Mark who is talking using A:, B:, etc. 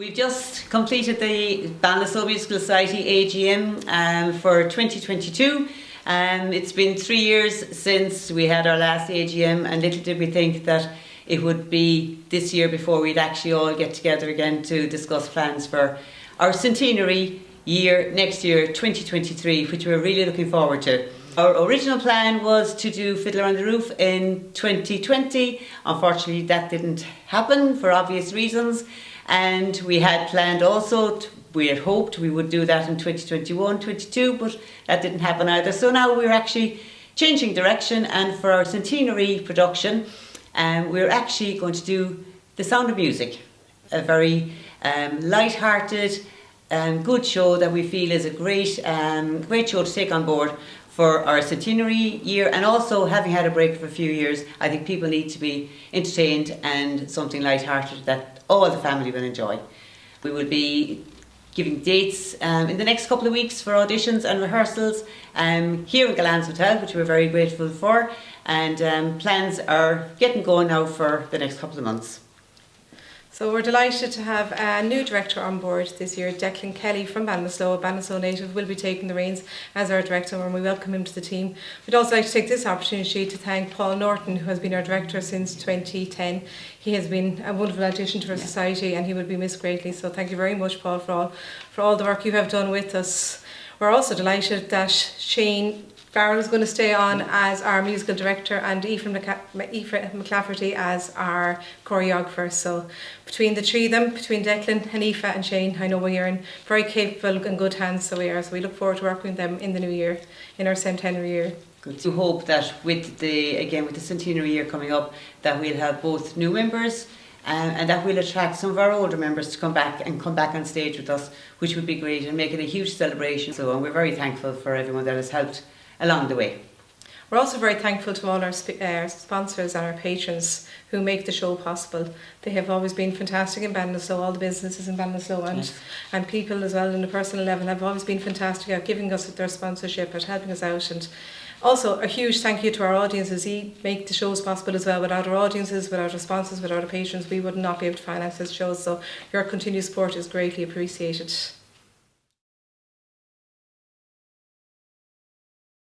A: We've just completed the Musical Society AGM um, for 2022. Um, it's been three years since we had our last AGM and little did we think that it would be this year before we'd actually all get together again to discuss plans for our centenary year next year 2023 which we're really looking forward to. Our original plan was to do Fiddler on the Roof in 2020. Unfortunately that didn't happen for obvious reasons. And we had planned also we had hoped we would do that in 2021 22 but that didn't happen either. So now we're actually changing direction and for our centenary production um, we're actually going to do The Sound of Music. A very um, light-hearted um, good show that we feel is a great um, great show to take on board for our centenary year and also having had a break for a few years I think people need to be entertained and something light-hearted that all the family will enjoy. We will be giving dates um, in the next couple of weeks for auditions and rehearsals um, here in Gullane's Hotel, which we're very grateful for, and um, plans are getting going now for the next couple of months.
B: So we're delighted to have a new director on board this year, Declan Kelly from Ballinasloe, a Ballinasloe native, will be taking the reins as our director and we welcome him to the team. We'd also like to take this opportunity to thank Paul Norton, who has been our director since 2010. He has been a wonderful addition to our yeah. society and he will be missed greatly. So thank you very much, Paul, for all, for all the work you have done with us. We're also delighted that Shane Farrell is going to stay on as our musical director and Aoife McClafferty as our choreographer. So between the three of them, between Declan, and Aoife and Shane, I know we are in very capable and good hands, so we are. So we look forward to working with them in the new year, in our centenary year.
A: Good. To hope that with the again with the centenary year coming up, that we'll have both new members um, and that will attract some of our older members to come back and come back on stage with us, which would be great and make it a huge celebration. So and we're very thankful for everyone that has helped along the way.
B: We're also very thankful to all our uh, sponsors and our patrons who make the show possible. They have always been fantastic in Ballinasloe, all the businesses in Ballinasloe and, yes. and people as well in the personal level have always been fantastic at giving us their sponsorship, at helping us out and also a huge thank you to our audiences. You make the shows possible as well. Without our audiences, without our sponsors, without our patrons, we would not be able to finance these shows. So your continued support is greatly appreciated.